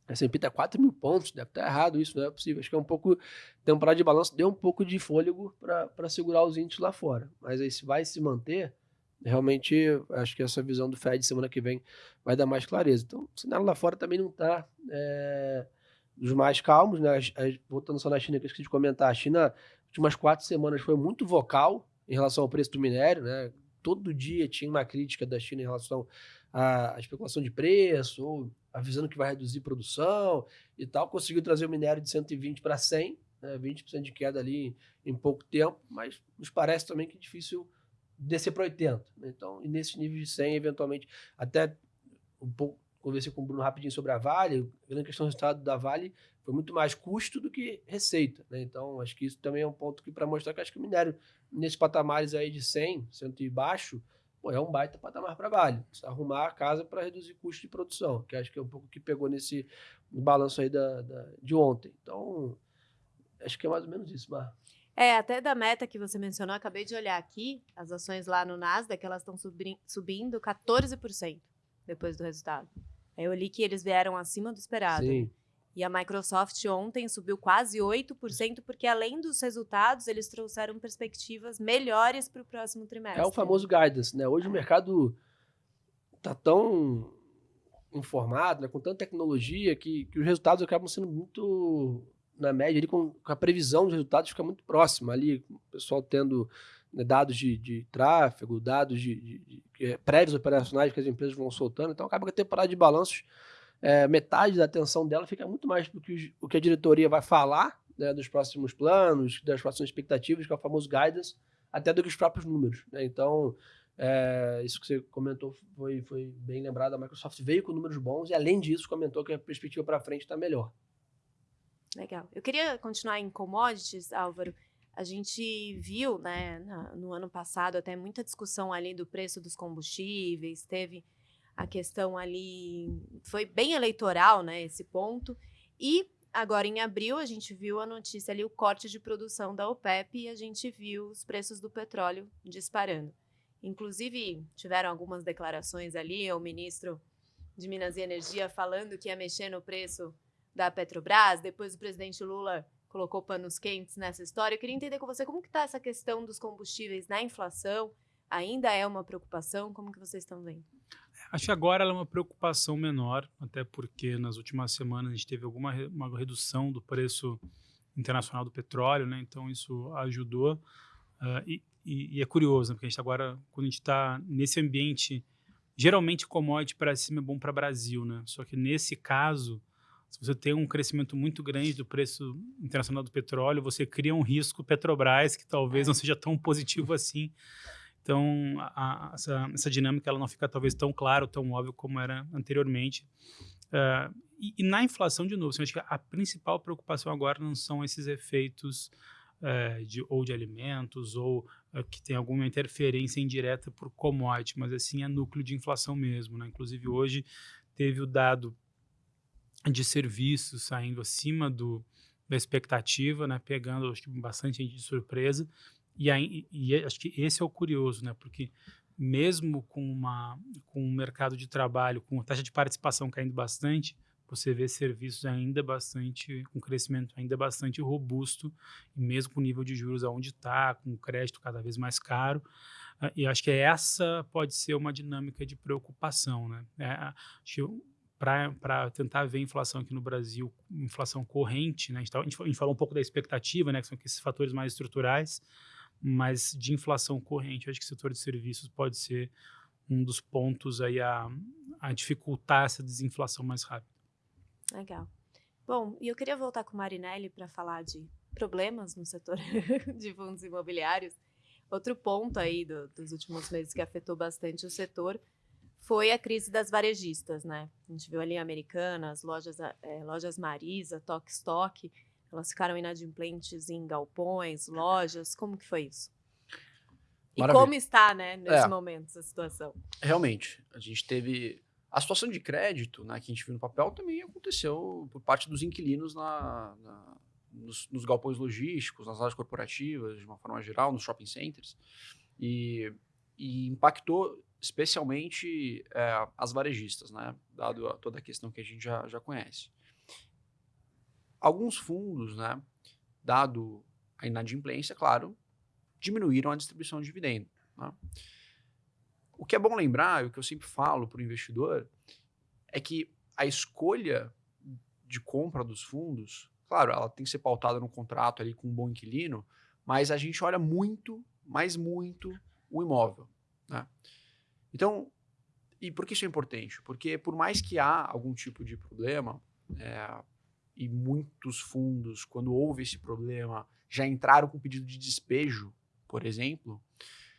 S&P está 4 mil pontos, deve estar tá errado isso, não é possível. Acho que é um pouco, temporada de balanço deu um pouco de fôlego para segurar os índices lá fora. Mas aí se vai se manter, realmente acho que essa visão do Fed semana que vem vai dar mais clareza. Então, o cenário lá fora também não está é, dos mais calmos, né? Voltando só na China, que eu esqueci de comentar, a China, últimas quatro semanas, foi muito vocal em relação ao preço do minério, né? Todo dia tinha uma crítica da China em relação à especulação de preço, ou avisando que vai reduzir produção e tal, conseguiu trazer o minério de 120 para 100, né, 20% de queda ali em, em, pouco tempo, mas nos parece também que é difícil descer para 80. Né? Então, e nesse nível de 100, eventualmente, até um pouco, conversei com o Bruno rapidinho sobre a Vale, a questão do resultado da Vale foi muito mais custo do que receita. Né? Então, acho que isso também é um ponto que para mostrar que acho que o minério, nesses patamares aí de 100, 100 e baixo, pô, é um baita patamar para Vale. Arrumar a casa para reduzir custo de produção, que acho que é um pouco que pegou nesse balanço aí da, da, de ontem. Então, acho que é mais ou menos isso, Mar. É, até da meta que você mencionou, acabei de olhar aqui, as ações lá no Nasdaq, elas estão subindo 14% depois do resultado. Eu li que eles vieram acima do esperado. Sim. E a Microsoft ontem subiu quase 8%, porque além dos resultados, eles trouxeram perspectivas melhores para o próximo trimestre. É o famoso guidance, né? Hoje é. o mercado está tão informado, né? com tanta tecnologia, que, que os resultados acabam sendo muito, na média, ali, com, com a previsão dos resultados fica muito próxima ali, o pessoal tendo né, dados de, de, tráfego, dados de, de, de, é, prévios operacionais que as empresas vão soltando, então acaba que a temporada de balanços é, metade da atenção dela fica muito mais do que o que a diretoria vai falar né, dos próximos planos, das próximas expectativas, que é o famoso guidance, até do que os próprios números. Né? Então, é, isso que você comentou foi, foi bem lembrado. A Microsoft veio com números bons e, além disso, comentou que a perspectiva para frente está melhor. Legal. Eu queria continuar em commodities, Álvaro. A gente viu, né, no ano passado, até muita discussão ali do preço dos combustíveis, teve a questão ali foi bem eleitoral, né, esse ponto. E agora em abril a gente viu a notícia ali o corte de produção da OPEP e a gente viu os preços do petróleo disparando. Inclusive, tiveram algumas declarações ali, o ministro de Minas e Energia falando que ia mexer no preço da Petrobras, depois o presidente Lula colocou panos quentes nessa história. Eu queria entender com você como que está essa questão dos combustíveis na inflação, ainda é uma preocupação, como que vocês estão vendo? Acho que agora ela é uma preocupação menor, até porque nas últimas semanas a gente teve alguma uma redução do preço internacional do petróleo, né? Então isso ajudou. Ah, e, e- e é curioso, né? porque a gente agora, quando a gente está nesse ambiente, geralmente commodity para cima é bom para Brasil, né? Só que nesse caso, se você tem um crescimento muito grande do preço internacional do petróleo, você cria um risco Petrobras que talvez não seja tão positivo assim. Então, a- a- essa, essa dinâmica ela não fica talvez tão claro, tão óbvio como era anteriormente. Ah, e, e na inflação, de novo, assim, acho que a principal preocupação agora não são esses efeitos eh, de, ou de alimentos ou eh, que tem alguma interferência indireta por commodity, mas assim é núcleo de inflação mesmo. Né? Inclusive, hoje teve o dado de serviços saindo acima do, da expectativa, né? pegando acho que bastante gente de surpresa. E, aí, e acho que esse é o curioso, né? porque mesmo com, uma, com um mercado de trabalho, com a taxa de participação caindo bastante, você vê serviços ainda bastante, com crescimento ainda bastante robusto, mesmo com o nível de juros aonde está, com o crédito cada vez mais caro. Ah, E acho que essa pode ser uma dinâmica de preocupação. Né? É, acho que para tentar ver a inflação aqui no Brasil, inflação corrente, né? a, gente tá- a gente falou um pouco da expectativa, né? que são esses fatores mais estruturais, mas de inflação corrente, acho que o setor de serviços pode ser um dos pontos aí a, a dificultar essa desinflação mais rápida. Legal. Bom, e eu queria voltar com o Marinelli para falar de problemas no setor <laughs> de fundos imobiliários. Outro ponto aí do- dos últimos meses que afetou bastante o setor foi a crise das varejistas, né? A gente viu ali Americanas, lojas, eh, lojas Marisa, Tok Stock, elas ficaram inadimplentes em galpões, lojas. Como que foi isso? E Maravilha. como está, né, nesse É. momento, essa situação? Realmente, a gente teve. A situação de crédito né, que a gente viu no papel também aconteceu por parte dos inquilinos na, na- nos, nos galpões logísticos, nas áreas corporativas, de uma forma geral, nos shopping centers. E, e impactou especialmente é, as varejistas, né, dado a- toda a questão que a gente já, já conhece. Alguns fundos, né, dado a inadimplência, claro, diminuíram a distribuição de dividendo. né. O que é bom lembrar, e o que eu sempre falo para o investidor, é que a escolha de compra dos fundos, claro, ela tem que ser pautada no contrato ali com um bom inquilino, mas a gente olha muito, mas muito, o imóvel. né? Então, e por que isso é importante? Porque por mais que há algum tipo de problema, é, e muitos fundos, quando houve esse problema, já entraram com pedido de despejo, por exemplo,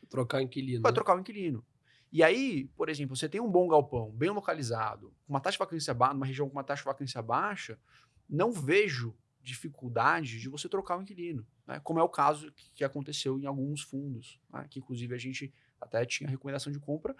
Trocar inquilino. vai né? trocar o inquilino. E aí, por exemplo, você tem um bom galpão, bem localizado, com uma taxa de vacância baixa, numa região com uma taxa de vacância baixa, não vejo dificuldade de você trocar o inquilino, né? como é o caso que, que aconteceu em alguns fundos, né? que inclusive a gente até tinha recomendação de compra,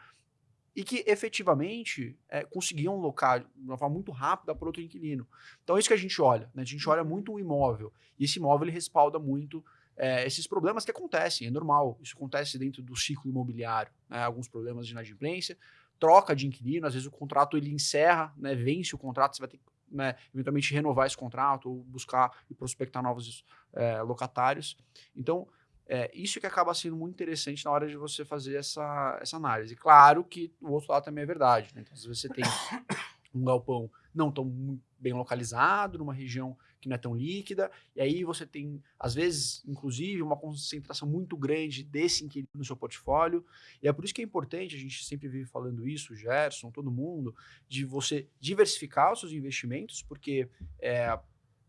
e que efetivamente é, conseguiam locar de uma forma muito rápida para outro inquilino. Então é isso que a gente olha, né? a gente olha muito o imóvel, e esse imóvel ele respalda muito é, esses problemas que acontecem, é normal. Isso acontece dentro do ciclo imobiliário. né, Alguns problemas de inadimplência, troca de inquilino, às vezes o contrato ele encerra, né, vence o contrato, você vai ter que né, eventualmente renovar esse contrato ou buscar e prospectar novos é, locatários. Então, é, isso que acaba sendo muito interessante na hora de você fazer essa, essa análise. Claro que o outro lado também é verdade. Né? Então, vezes você tem um galpão não tão bem localizado, numa região que não é tão líquida, e aí você tem, às vezes, inclusive, uma concentração muito grande desse inquilino no seu portfólio, e é por isso que é importante, a gente sempre vive falando isso, Gerson, todo mundo, de você diversificar os seus investimentos, porque é,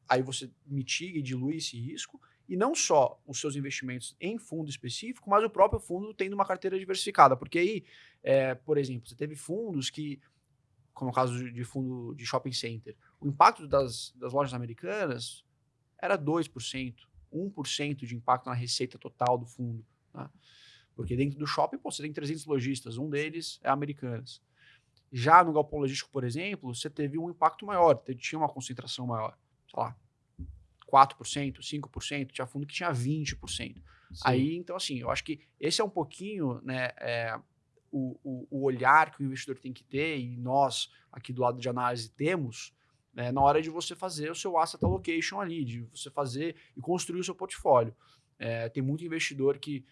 aí você mitiga e dilui esse risco, e não só os seus investimentos em fundo específico, mas o próprio fundo tendo uma carteira diversificada, porque aí, é, por exemplo, você teve fundos que, como o caso de- fundo de shopping center, o impacto das, das lojas americanas era 2%, 1% de impacto na receita total do fundo. tá? Porque dentro do shopping, pô, você tem 300 lojistas, um deles é Americanas. Já no galpão logístico, por exemplo, você teve um impacto maior, tinha uma concentração maior, sei lá, 4%, 5%, tinha fundo que tinha 20%. Sim. Aí, então, assim, eu acho que esse é um pouquinho, né, é, o, o, o olhar que o investidor tem que ter, e nós, aqui do lado de análise, temos, né, na hora de você fazer o seu asset allocation ali, de você fazer e construir o seu portfólio. É, tem muito investidor que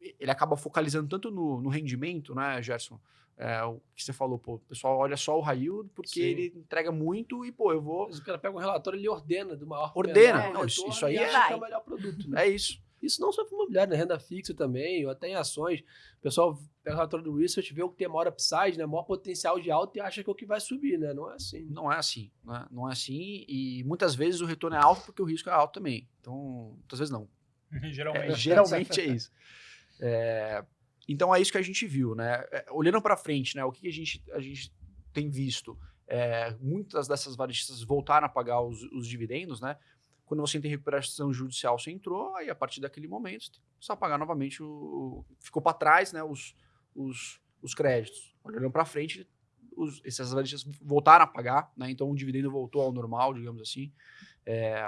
ele acaba focalizando tanto no, no rendimento, né, Gerson? É, o que você falou, pô, o pessoal olha só o Rail porque Sim. ele entrega muito e, pô, eu vou. Mas o cara pega um relatório, ele ordena do maior Ordena. menor Não, isso- retorno isso aí e é- acha que é o melhor produto. Né? É isso. Isso não só para imobiliário, né? renda fixa também, ou até em ações. O pessoal pega o relatório do research, vê o que tem maior upside, né? maior potencial de alta e acha que é o que vai subir, né? Não é assim. Não é assim, né? Não é assim. E muitas vezes o retorno é alto porque o risco é alto também. Então, muitas vezes não. <laughs> É, Geralmente. geralmente é isso. É, então é isso que a gente viu, né? É, olhando para frente, né? O que a gente, a gente tem visto? É, muitas dessas varejistas voltaram a pagar os, os dividendos, né? Quando você tem recuperação judicial, você entrou, aí a partir daquele momento você precisa pagar novamente o. Ficou para trás, né? Os, os, os créditos. Olhando para frente, os, essas varejistas voltaram a pagar, né? Então o dividendo voltou ao normal, digamos assim. É,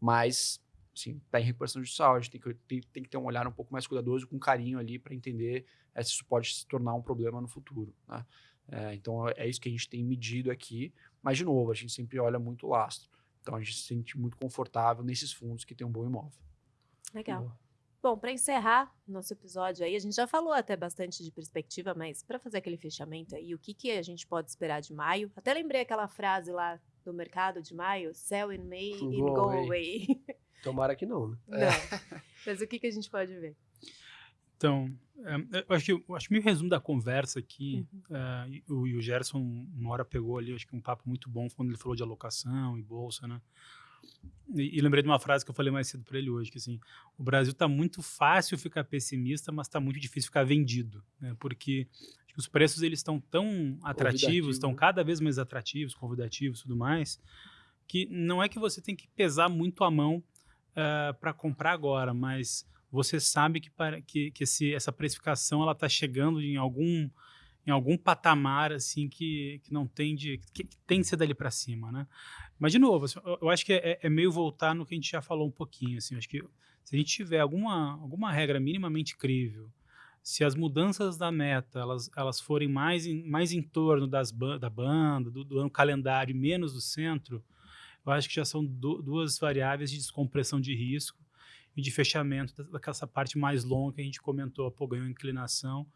mas assim, tá em recuperação judicial, a gente tem que, tem, tem que ter um olhar um pouco mais cuidadoso, com carinho ali, para entender eh, se isso pode se tornar um problema no futuro. Né? É, então é isso que a gente tem medido aqui, mas de novo, a gente sempre olha muito o lastro. Então a gente se sente muito confortável nesses fundos que tem um bom imóvel. Legal. Bom, para encerrar nosso episódio aí, a gente já falou até bastante de perspectiva, mas para fazer aquele fechamento aí, o que, que a gente pode esperar de maio? Até lembrei aquela frase lá do mercado de maio, sell in May and Go go away. away. <laughs> Tomara que não, né? Não. <laughs> Mas o que, que a gente pode ver? Então, é, eu acho que eu acho que o resumo da conversa aqui, Uhum. é, e o, e o Gerson uma hora pegou ali, acho que um papo muito bom quando ele falou de alocação e bolsa, né? E, e lembrei de uma frase que eu falei mais cedo para ele hoje, que assim, o Brasil tá muito fácil ficar pessimista, mas tá muito difícil ficar vendido, né? Porque acho que os preços eles estão tão atrativos, estão né? cada vez mais atrativos, convidativos, e tudo mais, que não é que você tem que pesar muito a mão para comprar agora, mas você sabe que, para, que, que esse, essa precificação ela está chegando em algum em algum patamar assim que, que não tem de que, que tem que ser dali para cima, né? Mas de novo, assim, eu, acho que é, é meio voltar no que a gente já falou um pouquinho, assim, acho que se a gente tiver alguma alguma regra minimamente crível, se as mudanças da meta elas, elas forem mais em, mais em torno das da banda, do, do ano calendário e menos do centro, eu acho que já são du duas variáveis de descompressão de risco e de fechamento da- daquela parte mais longa que a gente comentou, pô, ganhou inclinação.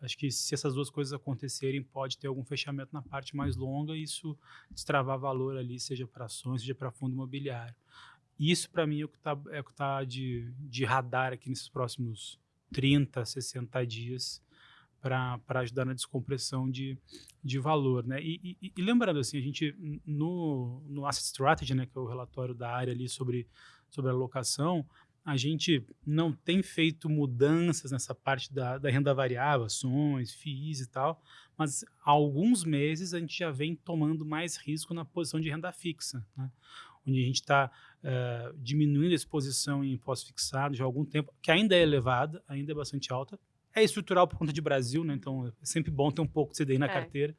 Acho que se essas duas coisas acontecerem, pode ter algum fechamento na parte mais longa e isso destravar valor ali, seja para ações, seja para fundo imobiliário. Isso, para mim, é o que está é tá de, de radar aqui nesses próximos 30, 60 dias para ajudar na descompressão de, de valor. Né? E, e- e lembrando, assim, a gente, no, no Asset Strategy, né, que é o relatório da área ali sobre, sobre alocação, a gente não tem feito mudanças nessa parte da, da renda variável, ações, FIIs e tal, mas há alguns meses a gente já vem tomando mais risco na posição de renda fixa, né? onde a gente está diminuindo a exposição em imposto fixado já há algum tempo, que ainda é elevada, ainda é bastante alta. É estrutural por conta de Brasil, né? então é sempre bom ter um pouco de CDI na É. carteira.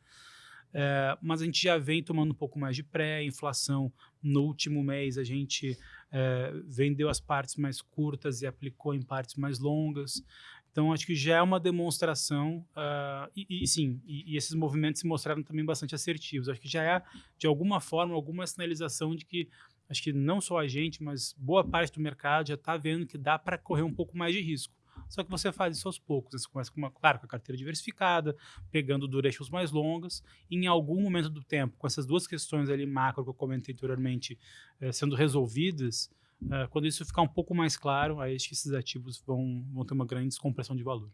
É, mas a gente já vem tomando um pouco mais de pré-inflação. No último mês, a gente é, vendeu as partes mais curtas e aplicou em partes mais longas. Então, acho que já é uma demonstração, ah, e, e sim, e, e esses movimentos se mostraram também bastante assertivos. Acho que já é, de alguma forma, alguma sinalização de que, acho que não só a gente, mas boa parte do mercado já está vendo que dá para correr um pouco mais de risco. Só que você faz isso aos poucos. né? Você começa com uma, claro, com a carteira diversificada, pegando durations mais longas, e em algum momento do tempo, com essas duas questões ali macro que eu comentei anteriormente eh, sendo resolvidas, eh, quando isso ficar um pouco mais claro, aí acho que esses ativos vão, vão ter uma grande descompressão de valor.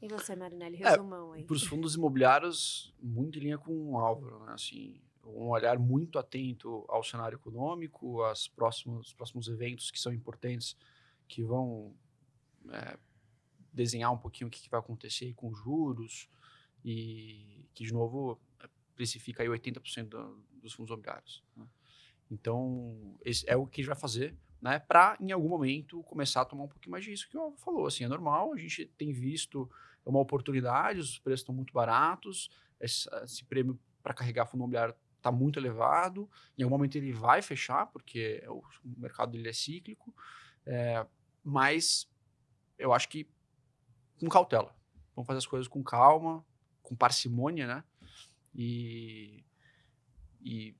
E você, Marinelli, É, resumão aí. Para os fundos imobiliários, muito em linha com o Álvaro, né? Assim, um olhar muito atento ao cenário econômico, aos próximos, os próximos eventos que são importantes, que vão é, desenhar um pouquinho o que, que vai acontecer com juros e que, de novo, é, precifica aí 80% do, dos fundos imobiliários. né? Então, esse é o que a gente vai fazer, né? Para, em algum momento, começar a tomar um pouquinho mais de risco, que o Álvaro falou. Assim, é normal, a gente tem visto uma oportunidade, os preços estão muito baratos, esse, esse prêmio para carregar fundo imobiliário está muito elevado, em algum momento ele vai fechar, porque é o mercado dele é cíclico, é, mas eu acho que com cautela. Vamos fazer as coisas com calma, com parcimônia, né? E, e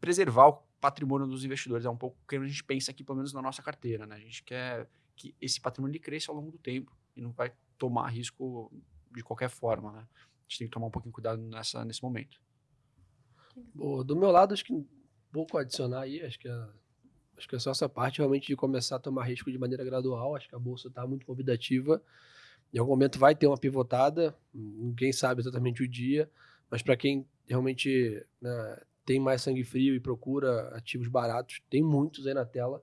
preservar o patrimônio dos investidores. É um pouco o que a gente pensa aqui, pelo menos na nossa carteira. Né? A gente quer que esse patrimônio cresça ao longo do tempo e não vai tomar risco de qualquer forma. Né? A gente tem que tomar um pouquinho cuidado nessa, nesse momento. Boa. Do meu lado, acho que pouco a adicionar aí, acho que é, acho que é só essa parte realmente de começar a tomar risco de maneira gradual. Acho que a bolsa está muito convidativa. Em algum momento vai ter uma pivotada, ninguém sabe exatamente o dia, mas para quem realmente né, tem mais sangue frio e procura ativos baratos, tem muitos aí na tela.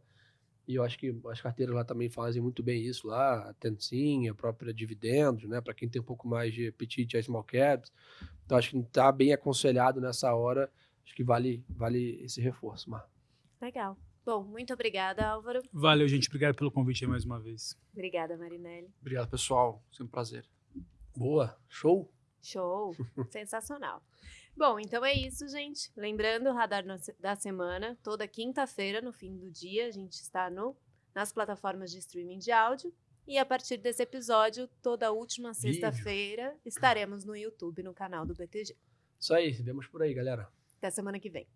E eu acho que as carteiras lá também fazem muito bem isso lá, a Tensim, a própria dividendos, né? Para quem tem um pouco mais de apetite a small caps. Então acho que está bem aconselhado nessa hora. Acho que vale, vale esse reforço, Mar. Legal. Bom, muito obrigada, Álvaro. Valeu, gente. Obrigado pelo convite aí mais uma vez. Obrigada, Marinelli. Obrigado, pessoal. Sempre um prazer. Boa, show. Show, <laughs> sensacional. Bom, então é isso, gente. Lembrando, o Radar da Semana, toda quinta-feira, no fim do dia, a gente está no, nas plataformas de streaming de áudio. E a partir desse episódio, toda última sexta-feira, estaremos no YouTube, no canal do BTG. Isso aí, vemos por aí, galera. Até semana que vem.